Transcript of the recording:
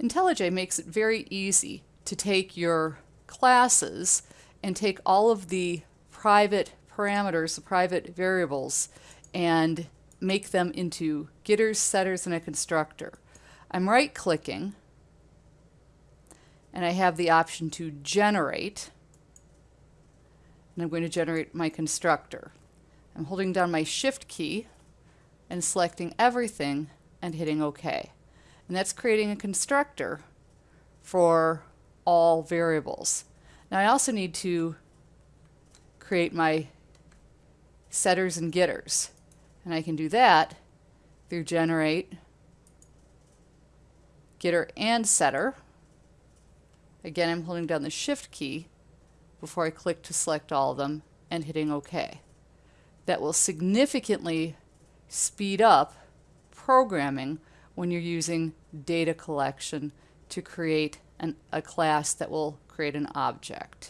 IntelliJ makes it very easy to take your classes and take all of the private parameters, the private variables, and make them into getters, setters, and a constructor. I'm right clicking and I have the option to generate and I'm going to generate my constructor. I'm holding down my shift key and selecting everything and hitting OK. And that's creating a constructor for all variables. Now I also need to create my setters and getters. And I can do that through generate, getter and setter. Again, I'm holding down the shift key before I click to select all of them and hitting OK. That will significantly speed up programming when you're using data collection to create an, a class that will create an object.